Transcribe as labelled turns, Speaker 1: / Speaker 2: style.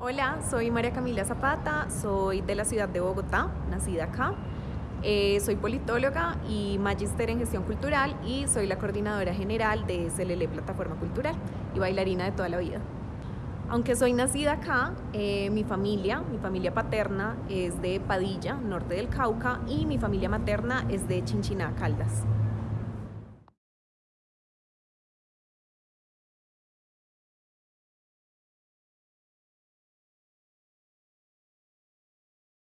Speaker 1: Hola, soy María Camila Zapata, soy de la ciudad de Bogotá, nacida acá. Eh, soy politóloga y magíster en gestión cultural y soy la coordinadora general de SLL Plataforma Cultural y bailarina de toda la vida. Aunque soy nacida acá, eh, mi familia, mi familia paterna es de Padilla, norte del Cauca, y mi familia materna es de Chinchiná, Caldas.